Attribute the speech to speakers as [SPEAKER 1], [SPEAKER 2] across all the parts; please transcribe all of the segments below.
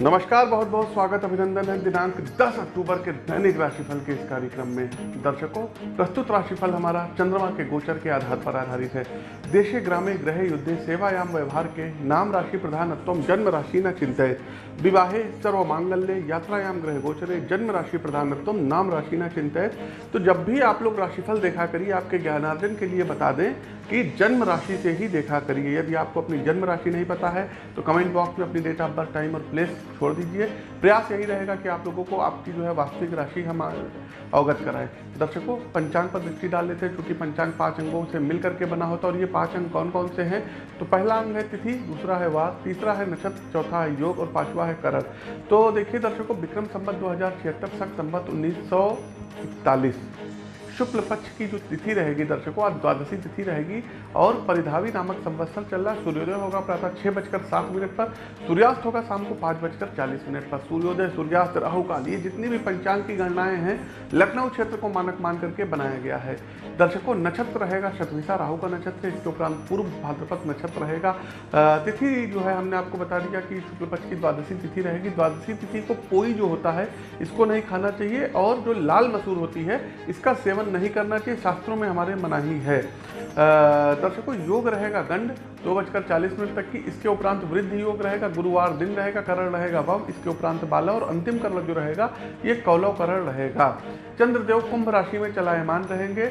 [SPEAKER 1] नमस्कार, बहुत बहुत स्वागत, अभिनंदन है दिनांक 10 अक्टूबर के दैनिक राशिफल के इस कार्यक्रम में दर्शकों। प्रस्तुत राशिफल हमारा चंद्रमा के गोचर के आधार पर आधारित है। देशे, ग्रामे ग्रह युद्धे, सेवायाम, व्यवहार के नाम राशि प्रधानत्व जन्म राशि न चिंतित विवाहे, सर्व मांगल्य, यात्रायाम ग्रह गोचरे, जन्म राशि प्रधानत्व नाम राशि न चिंतित तो जब भी आप लोग राशिफल देखा करिए, आपके ज्ञानार्जन के लिए बता दें कि जन्म राशि से ही देखा करिए। यदि आपको अपनी जन्म राशि नहीं पता है तो कमेंट बॉक्स में अपनी डेट ऑफ़ बर्थ टाइम और प्लेस छोड़ दीजिए। प्रयास यही रहेगा कि आप लोगों को आपकी जो है वास्तविक राशि हम अवगत कराएँ। दर्शकों, पंचांग पर दृष्टि डाल लेते हैं क्योंकि पंचांग पाँच अंगों से मिल करके बना होता है, और ये पाँच अंग कौन कौन से हैं? तो पहला अंग है तिथि, दूसरा है वार, तीसरा है नक्षत्र, चौथा है योग, और पांचवा है करण। तो देखिए दर्शकों, विक्रम संबत दो हज़ार छिहत्तर सख संबत उन्नीस सौ इकतालीस। शुक्ल पक्ष की जो तिथि रहेगी दर्शकों आज द्वादशी तिथि रहेगी और परिधावी नामक संवत्सर चल रहा है। सूर्योदय होगा प्रातः छः बजकर सात मिनट पर, सूर्यास्त होगा शाम को पाँच बजकर चालीस मिनट पर। सूर्योदय, सूर्यास्त, राहु, काल, ये जितनी भी पंचांग की गणनाएँ हैं, लखनऊ क्षेत्र को मानक मान करके बनाया गया है। दर्शकों, नक्षत्र रहेगा शतभिषा राहु का नक्षत्र, इसके उपरांत पूर्व भाद्रपद नक्षत्र रहेगा। तिथि जो है, हमने आपको बता दिया कि शुक्ल पक्ष की द्वादशी तिथि रहेगी। द्वादशी तिथि को कोई जो होता है, इसको नहीं खाना चाहिए और जो लाल मसूर होती है, इसका सेवन नहीं करना चाहिए शास्त्रों में हमारे मनाही है। दर्शकों योग रहेगा गंड दो बजकर चालीस मिनट तक की, इसके उपरांत वृद्धि योग रहेगा, गुरुवार दिन रहेगा, करण रहेगा, वम, इसके उपरांत बाला और अंतिम करण जो रहेगा, ये कौलव करण रहेगा। चंद्रदेव कुंभ राशि में चलायमान रहेंगे।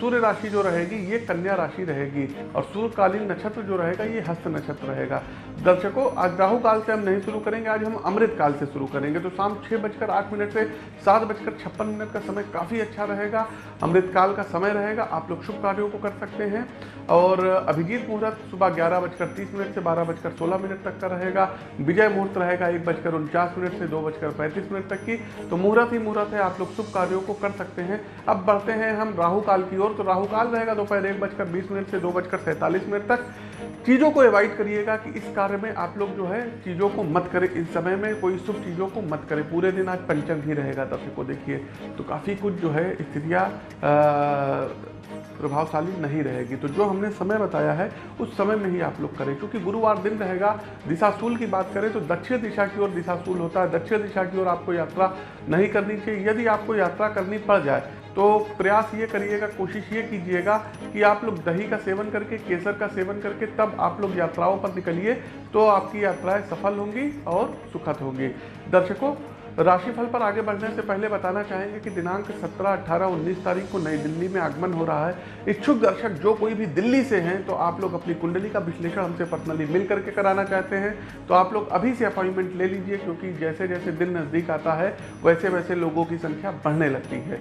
[SPEAKER 1] सूर्य राशि जो रहेगी, ये कन्या राशि रहेगी और सूर्यकालीन नक्षत्र जो रहेगा, ये हस्त नक्षत्र रहेगा। दर्शकों, आज राहु काल से हम नहीं शुरू करेंगे, आज हम अमृत काल से शुरू करेंगे। तो शाम छः बजकर आठ मिनट से सात बजकर छप्पन मिनट का समय काफ़ी अच्छा रहेगा। अमृत काल का समय रहेगा। आप लोग शुभ कार्यों को कर सकते हैं। और अभिजीत मुहूर्त सुबह ग्यारह बजकर तीस मिनट से बारह बजकर सोलह मिनट तक का रहेगा। विजय मुहूर्त रहेगा एक बजकर उनचास मिनट से दो बजकर पैंतीस मिनट तक की। तो मुहूर्त ही मुहूर्त है। आप लोग शुभ कार्यों को कर सकते हैं। अब बढ़ते हैं हम राहु काल की ओर। तो राहु काल रहेगा दोपहर एक बजकर बीस मिनट से दो बजकर सैंतालीस मिनट तक। चीज़ों को अवॉइड करिएगा कि इस कार्य में आप लोग जो है चीज़ों को मत करें। इस समय में कोई शुभ चीज़ों को मत करें। पूरे दिन आज पंचम ही रहेगा, दर्शकों देखिए। तो काफ़ी कुछ जो है स्थितियाँ प्रभावशाली नहीं रहेगी। तो जो हमने समय बताया है, उस समय में ही आप लोग करें, क्योंकि गुरुवार दिन रहेगा। दिशाशूल की बात करें तो दक्षिण दिशा की ओर दिशाशूल होता है। दक्षिण दिशा की ओर आपको यात्रा नहीं करनी चाहिए। यदि आपको यात्रा करनी पड़ जाए तो प्रयास ये करिएगा, कोशिश ये कीजिएगा कि आप लोग दही का सेवन करके, केसर का सेवन करके, तब आप लोग यात्राओं पर निकलिए तो आपकी यात्राएँ सफल होंगी और सुखद होंगी। दर्शकों राशिफल पर आगे बढ़ने से पहले बताना चाहेंगे कि दिनांक 17, 18, 19 तारीख को नई दिल्ली में आगमन हो रहा है। इच्छुक दर्शक जो कोई भी दिल्ली से हैं तो आप लोग अपनी कुंडली का विश्लेषण हमसे पर्सनली मिल करके कराना चाहते हैं। तो आप लोग अभी से अपॉइंटमेंट ले लीजिए क्योंकि जैसे जैसे दिन नज़दीक आता है वैसे वैसे लोगों की संख्या बढ़ने लगती है।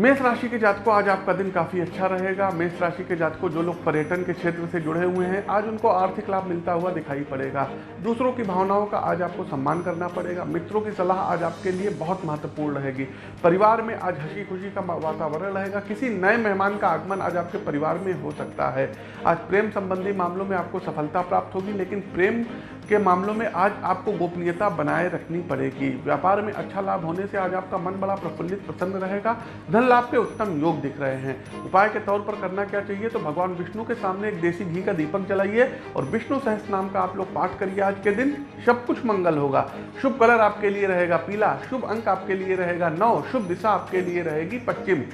[SPEAKER 1] मेष राशि के जातकों, आज आपका दिन काफ़ी अच्छा रहेगा। मेष राशि के जातकों, जो लोग पर्यटन के क्षेत्र से जुड़े हुए हैं, आज उनको आर्थिक लाभ मिलता हुआ दिखाई पड़ेगा। दूसरों की भावनाओं का आज आपको सम्मान करना पड़ेगा। मित्रों की सलाह आज आपके लिए बहुत महत्वपूर्ण रहेगी। परिवार में आज हँसी खुशी का वातावरण रहेगा। किसी नए मेहमान का आगमन आज आपके परिवार में हो सकता है। आज प्रेम संबंधी मामलों में आपको सफलता प्राप्त होगी, लेकिन प्रेम के मामलों में आज आपको गोपनीयता बनाए रखनी पड़ेगी। व्यापार में अच्छा लाभ होने से आज आपका मन बड़ा प्रफुल्लित, प्रसन्न रहेगा। धन लाभ के उत्तम योग दिख रहे हैं। उपाय के तौर पर करना क्या चाहिए? तो भगवान विष्णु के सामने एक देसी घी का दीपक जलाइए और विष्णु सहस नाम का आप लोग पाठ करिए। आज के दिन सब कुछ मंगल होगा। शुभ कलर आपके लिए रहेगा पीला, शुभ अंक आपके लिए रहेगा नौ, शुभ दिशा आपके लिए रहेगी पश्चिम।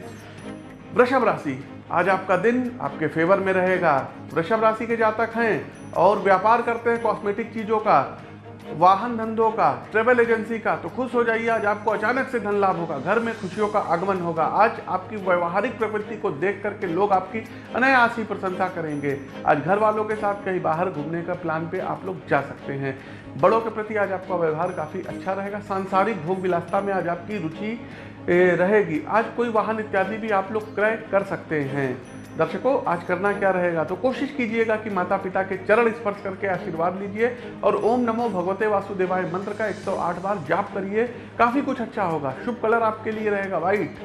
[SPEAKER 1] वृषभ राशि, आज आपका दिन आपके फेवर में रहेगा। वृषभ राशि के जातक हैं। और व्यापार करते हैं कॉस्मेटिक चीज़ों का, वाहन धंधों का ट्रेवल एजेंसी का तो खुश हो जाइए, आज आपको अचानक से धन लाभ होगा, घर में खुशियों का आगमन होगा। आज आपकी व्यवहारिक प्रवृत्ति को देख करके लोग आपकी अनायास ही प्रशंसा करेंगे। आज घर वालों के साथ कहीं बाहर घूमने का प्लान पे आप लोग जा सकते हैं। बड़ों के प्रति आज आपका व्यवहार काफ़ी अच्छा रहेगा। सांसारिक भोग विलासता में आज आपकी रुचि रहेगी। आज कोई वाहन इत्यादि भी आप लोग क्रय कर सकते हैं। दर्शकों, आज करना क्या रहेगा? तो कोशिश कीजिएगा कि माता पिता के चरण स्पर्श करके आशीर्वाद लीजिए और ओम नमो भगवते वासुदेवाय मंत्र का 108 बार जाप करिए। काफ़ी कुछ अच्छा होगा। शुभ कलर आपके लिए रहेगा व्हाइट,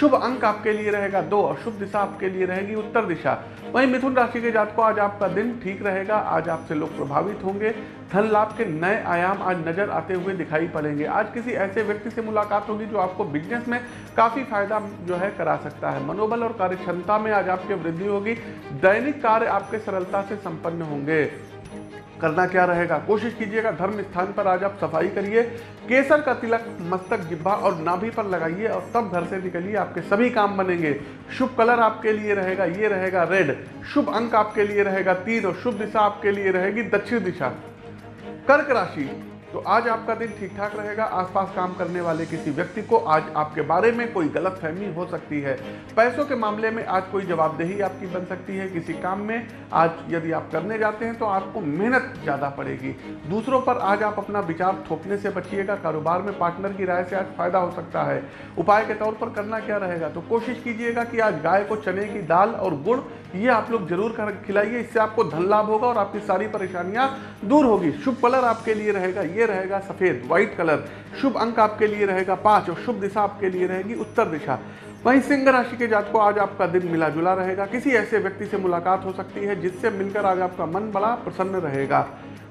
[SPEAKER 1] शुभ अंक आपके लिए रहेगा दो और शुभ दिशा आपके लिए रहेगी उत्तर दिशा। वहीं मिथुन राशि के जात को आज आपका दिन ठीक रहेगा। आज आपसे लोग प्रभावित होंगे। धन लाभ के नए आयाम आज नज़र आते हुए दिखाई पड़ेंगे। आज किसी ऐसे व्यक्ति से मुलाकात होगी जो आपको बिज़नेस में काफ़ी फ़ायदा जो है करा सकता है। मनोबल और कार्य क्षमता में आज आपकी वृद्धि होगी। दैनिक कार्य आपके सरलता से संपन्न होंगे। करना क्या रहेगा? कोशिश कीजिएगा, धर्म स्थान पर आज आप सफ़ाई करिए। केसर का तिलक, मस्तक जिब्बा और नाभि पर लगाइए और तब घर से निकलिए, आपके सभी काम बनेंगे। शुभ कलर आपके लिए रहेगा, ये रहेगा रेड। शुभ अंक आपके लिए रहेगा तीन और शुभ दिशा आपके लिए रहेगी दक्षिण दिशा। कर्क राशि। तो आज आपका दिन ठीक ठाक रहेगा, आसपास काम करने वाले किसी व्यक्ति को आज आपके बारे में कोई गलत फहमी हो सकती है। पैसों के मामले में आज कोई जवाबदेही आपकी बन सकती है किसी काम में। आज यदि आप करने जाते हैं तो आपको मेहनत ज़्यादा पड़ेगी। दूसरों पर आज आप अपना विचार थोपने से बचिएगा, कारोबार में पार्टनर की राय से आज फ़ायदा हो सकता है। उपाय के तौर पर करना क्या रहेगा? तो कोशिश कीजिएगा कि आज गाय को चने की दाल और गुड़, ये आप लोग ज़रूर खिलाइए इससे आपको धन लाभ होगा और आपकी सारी परेशानियाँ दूर होगी। शुभ कलर आपके लिए रहेगा ये रहेगा सफ़ेद व्हाइट कलर शुभ अंक आपके लिए रहेगा पाँच और शुभ दिशा आपके लिए रहेगी उत्तर दिशा. वहीं सिंह राशि के जात को आज आपका दिन मिला जुला रहेगा. किसी ऐसे व्यक्ति से मुलाकात हो सकती है जिससे मिलकर आज आपका मन बड़ा प्रसन्न रहेगा.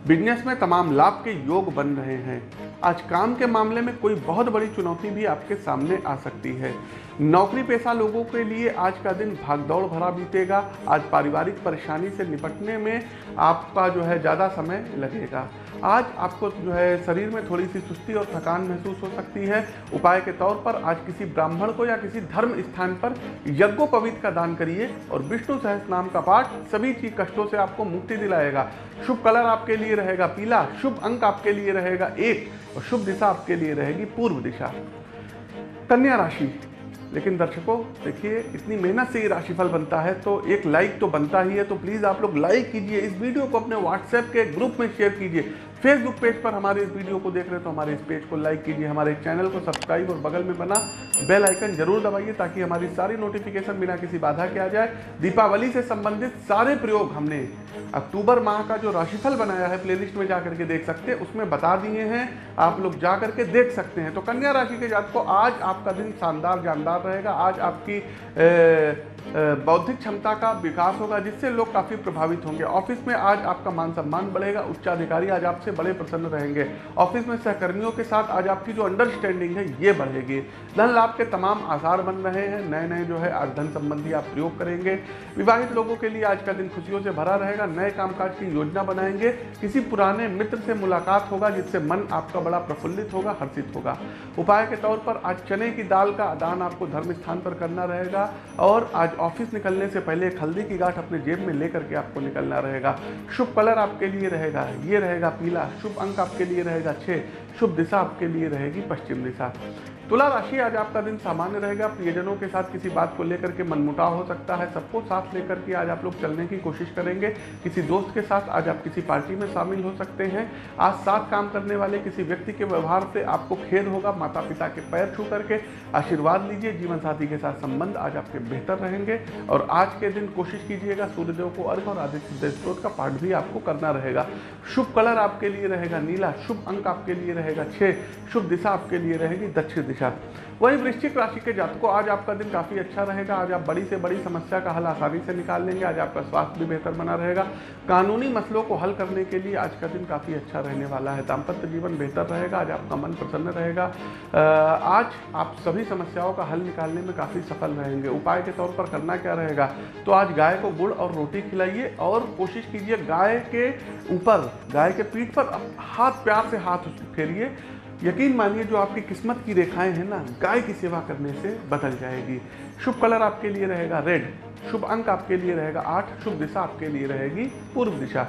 [SPEAKER 1] बिज़नेस में तमाम लाभ के योग बन रहे हैं. आज काम के मामले में कोई बहुत बड़ी चुनौती भी आपके सामने आ सकती है. नौकरी पेशा लोगों के लिए आज का दिन भागदौड़ भरा बीतेगा। आज पारिवारिक परेशानी से निपटने में आपका जो है ज़्यादा समय लगेगा। आज आपको जो है शरीर में थोड़ी सी सुस्ती और थकान महसूस हो सकती है। उपाय के तौर पर आज किसी ब्राह्मण को या किसी धर्म स्थान पर यज्ञोपवीत का दान करिए और विष्णु सहस नाम का पाठ सभी चीज़ कष्टों से आपको मुक्ति दिलाएगा। शुभ कलर आपके लिए रहेगा पीला, शुभ अंक आपके लिए रहेगा एक और शुभ दिशा आपके लिए रहेगी पूर्व दिशा। कन्या राशि। लेकिन दर्शकों, देखिए, इतनी मेहनत से ये राशिफल बनता है तो एक लाइक तो बनता ही है तो प्लीज़ आप लोग लाइक कीजिए, इस वीडियो को अपने व्हाट्सएप के ग्रुप में शेयर कीजिए। फेसबुक पेज पर हमारे इस वीडियो को देख रहे हैं तो हमारे इस पेज को लाइक कीजिए, हमारे चैनल को सब्सक्राइब और बगल में बना बेल आइकन ज़रूर दबाइए, ताकि हमारी सारी नोटिफिकेशन बिना किसी बाधा के आ जाए। दीपावली से संबंधित सारे प्रयोग हमने अक्टूबर माह का जो राशिफल बनाया है प्लेलिस्ट में जा करके देख सकते हैं, उसमें बता दिए हैं, आप लोग जा करके देख सकते हैं। तो कन्या राशि के जात को आज आपका दिन शानदार जानदार रहेगा, आज आपकी बौद्धिक क्षमता का विकास होगा, जिससे लोग काफ़ी प्रभावित होंगे। ऑफ़िस में आज आपका मान सम्मान बढ़ेगा, उच्चाधिकारी आज आपसे बड़े प्रसन्न रहेंगे। ऑफ़िस में सहकर्मियों के साथ आज आपकी जो अंडरस्टैंडिंग है, ये बढ़ेगी। धन लाभ के तमाम आसार बन रहे हैं। नए नए जो है आज धन संबंधी आप प्रयोग करेंगे। विवाहित लोगों के लिए आज का दिन खुशियों से भरा रहेगा। नए कामकाज की योजना बनाएँगे। किसी पुराने मित्र से मुलाकात होगा, जिससे मन आपका बड़ा प्रफुल्लित होगा, हर्षित होगा। उपाय के तौर पर आज चने की दाल का दान आपको धर्म स्थान पर करना रहेगा और आज ऑफ़िस निकलने से पहले एक हल्दी की गांठ अपने जेब में लेकर के आपको निकलना रहेगा। शुभ कलर आपके लिए रहेगा, ये रहेगा पीला। शुभ अंक आपके लिए रहेगा छः शुभ दिशा आपके लिए रहेगी पश्चिम दिशा। तुला राशि आज आपका दिन सामान्य रहेगा। प्रियजनों के साथ किसी बात को लेकर के मनमुटाव हो सकता है। सबको साथ लेकर के आज आप लोग चलने की कोशिश करेंगे। किसी दोस्त के साथ आज आप किसी पार्टी में शामिल हो सकते हैं। आज साथ काम करने वाले किसी व्यक्ति के व्यवहार से आपको खेद होगा। माता पिता के पैर छू करके आशीर्वाद लीजिए। जीवन साथी के साथ संबंध आज आपके बेहतर रहेंगे। और आज के दिन कोशिश कीजिएगा, सूर्यदेव को अर्घ और आदित्य स्त्रोत का पाठ भी आपको करना रहेगा। शुभ कलर आपके लिए रहेगा नीला, शुभ अंक आपके लिए रहेगा छः शुभ दिशा आपके लिए रहेगी दक्षिण दिशा। वहीं वृश्चिक राशि के जातकों, आज आपका दिन काफ़ी अच्छा रहेगा। आज आप बड़ी से बड़ी समस्या का हल आसानी से निकाल लेंगे। आज आपका स्वास्थ्य भी बेहतर बना रहेगा। कानूनी मसलों को हल करने के लिए आज का दिन काफ़ी अच्छा रहने वाला है। दाम्पत्य जीवन बेहतर रहेगा। आज आपका मन प्रसन्न रहेगा। आज आप सभी समस्याओं का हल निकालने में काफ़ी सफल रहेंगे। उपाय के तौर पर करना क्या रहेगा? तो आज गाय को गुड़ और रोटी खिलाइए और कोशिश कीजिए गाय के ऊपर, गाय के पीठ पर हाथ, प्यार से हाथ फेरिए। यकीन मानिए, जो आपकी किस्मत की रेखाएँ हैं ना, गाय की सेवा करने से बदल जाएगी। शुभ कलर आपके लिए रहेगा रेड, शुभ अंक आपके लिए रहेगा आठ, शुभ दिशा आपके लिए रहेगी पूर्व दिशा।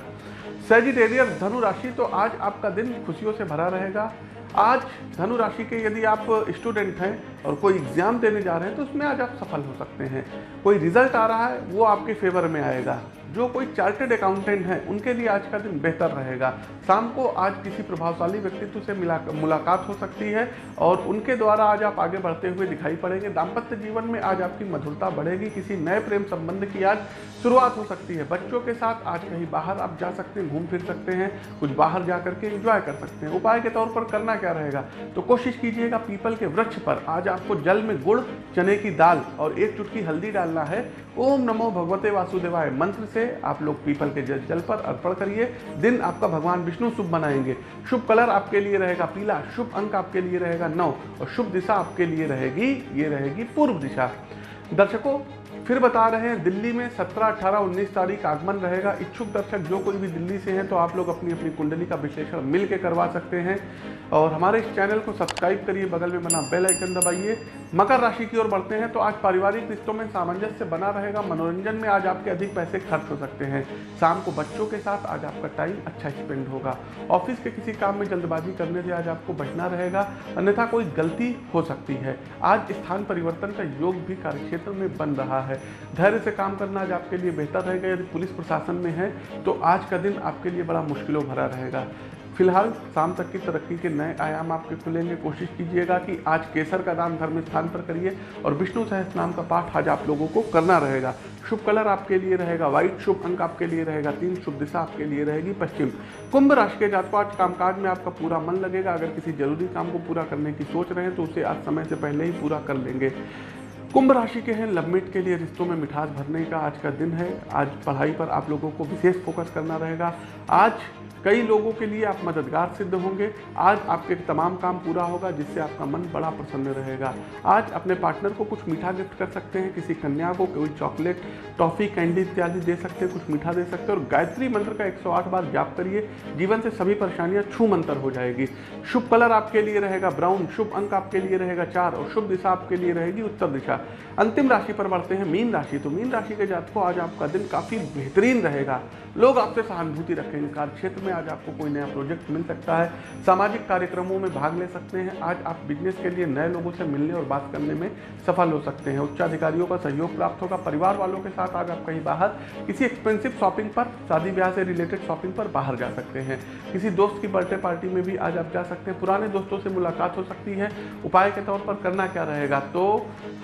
[SPEAKER 1] सेजिटेरियस धनु राशि तो आज आपका दिन खुशियों से भरा रहेगा। आज धनु राशि के यदि आप स्टूडेंट हैं और कोई एग्ज़ाम देने जा रहे हैं तो उसमें आज आप सफल हो सकते हैं। कोई रिज़ल्ट आ रहा है, वो आपके फेवर में आएगा। जो कोई चार्टेड अकाउंटेंट हैं, उनके लिए आज का दिन बेहतर रहेगा। शाम को आज किसी प्रभावशाली व्यक्तित्व से मिला, मुलाकात हो सकती है और उनके द्वारा आज आप आगे बढ़ते हुए दिखाई पड़ेंगे। दाम्पत्य जीवन में आज आपकी मधुरता बढ़ेगी। किसी नए प्रेम संबंध की आज शुरुआत हो सकती है। बच्चों के साथ आज कहीं बाहर आप जा सकते हैं, घूम फिर सकते हैं, कुछ बाहर जा करके इंजॉय कर सकते हैं। उपाय के तौर पर करना क्या रहेगा? तो कोशिश कीजिएगा पीपल के वृक्ष पर। आज आपको जल में गुड़, चने की दाल और एक चुटकी हल्दी डालना है। ओम नमो भगवते वासुदेवाय मंत्र से आप लोग पीपल के जल पर अर्पण करिए। दिन आपका भगवान विष्णु शुभ बनाएँगे शुभ कलर आपके लिए रहेगा पीला, शुभ अंक आपके लिए रहेगा नौ और शुभ दिशा आपके लिए रहेगी, ये रहेगी पूर्व दिशा। दर्शकों फिर बता रहे हैं दिल्ली में 17, 18, 19 तारीख आगमन रहेगा। इच्छुक दर्शक जो कोई भी दिल्ली से हैं तो आप लोग अपनी अपनी कुंडली का विश्लेषण मिल के करवा सकते हैं। और हमारे इस चैनल को सब्सक्राइब करिए बगल में बना बेल आइकन दबाइए। मकर राशि की ओर बढ़ते हैं तो आज पारिवारिक रिश्तों में सामंजस्य बना रहेगा। मनोरंजन में आज आपके अधिक पैसे खर्च हो सकते हैं। शाम को बच्चों के साथ आज आपका टाइम अच्छा स्पेंड होगा। ऑफ़िस के किसी काम में जल्दबाजी करने से आज आपको बचना रहेगा अन्यथा कोई गलती हो सकती है। आज स्थान परिवर्तन का योग भी कार्यक्षेत्र में बन रहा है। धैर्य से काम करना आज आपके लिए बेहतर रहेगा। यदि पुलिस प्रशासन में है तो आज का दिन आपके लिए बड़ा मुश्किलों भरा रहेगा। फ़िलहाल शाम तक की तरक्की के नए आयाम आपके खुलेंगे। कोशिश कीजिएगा कि आज केसर का दान धर्म स्थान पर करिए और विष्णु सहस्त्र नाम का पाठ आज आप लोगों को करना रहेगा। शुभ कलर आपके लिए रहेगा, व्हाइट शुभ अंक आपके लिए रहेगा, तीन शुभ दिशा आपके लिए रहेगी, पश्चिम। कुंभ राशि के जातकों, आज कामकाज में आपका पूरा मन लगेगा। अगर किसी ज़रूरी काम को पूरा करने की सोच रहे हैं तो उसे आज समय से पहले ही पूरा कर लेंगे। कुंभ राशि के हैं लवमेट के लिए रिश्तों में मिठास भरने का आज का दिन है। आज पढ़ाई पर आप लोगों को विशेष फोकस करना रहेगा। आज कई लोगों के लिए आप मददगार सिद्ध होंगे। आज आपके तमाम काम पूरा होगा, जिससे आपका मन बड़ा प्रसन्न रहेगा। आज अपने पार्टनर को कुछ मीठा गिफ्ट कर सकते हैं, किसी कन्या को कोई चॉकलेट, टॉफ़ी, कैंडी इत्यादि दे सकते हैं, कुछ मीठा दे सकते हैं और गायत्री मंत्र का 108 बार जाप करिए। जीवन से सभी परेशानियाँ छू मंतर हो जाएगी। शुभ कलर आपके लिए रहेगा, ब्राउन शुभ अंक आपके लिए रहेगा चार और शुभ दिशा आपके लिए रहेगी उत्तर दिशा। अंतिम राशि पर बढ़ते हैं, मीन राशि। तो मीन राशि के जातकों, आज आपका दिन काफ़ी बेहतरीन रहेगा। लोग आपसे सहानुभूति रखेंगे, कार्य क्षेत्र में आज आपको कोई नया प्रोजेक्ट मिल सकता है। सामाजिक कार्यक्रमों में भाग ले सकते हैं। आज आप बिज़नेस के लिए नए लोगों से मिलने और बात करने में सफल हो सकते हैं। उच्चाधिकारियों का सहयोग प्राप्त होगा। परिवार वालों के साथ आज आप कहीं बाहर किसी एक्सपेंसिव शॉपिंग पर, शादी ब्याह से रिलेटेड शॉपिंग पर बाहर जा सकते हैं। किसी दोस्त की बर्थडे पार्टी में भी आज आप जा सकते हैं। पुराने दोस्तों से मुलाकात हो सकती है। उपाय के तौर पर करना क्या रहेगा? तो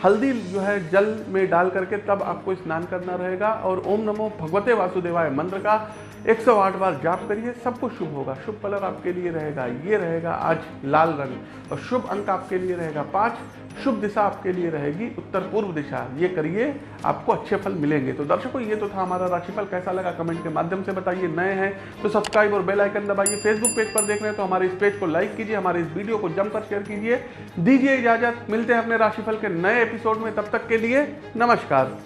[SPEAKER 1] हल्दी जो है जल में डाल करके तब आपको स्नान करना रहेगा और ओम नमो भगवते वासुदेवाय मंत्र का 108 बार जाप करिए, सब कुछ शुभ होगा। शुभ कलर आपके लिए रहेगा, ये रहेगा आज लाल रंग। और शुभ अंक आपके लिए रहेगा पाँच, शुभ दिशा आपके लिए रहेगी उत्तर पूर्व दिशा। ये करिए, आपको अच्छे फल मिलेंगे। तो दर्शकों, ये तो था हमारा राशिफल। कैसा लगा कमेंट के माध्यम से बताइए। नए हैं तो सब्सक्राइब और बेल आइकन दबाइए। फेसबुक पेज पर देख रहे हैं तो हमारे इस पेज को लाइक कीजिए, हमारे इस वीडियो को जमकर शेयर कीजिए। दीजिए इजाज़त। मिलते हैं अपने राशिफल के नए एपिसोड में। तब तक के लिए नमस्कार।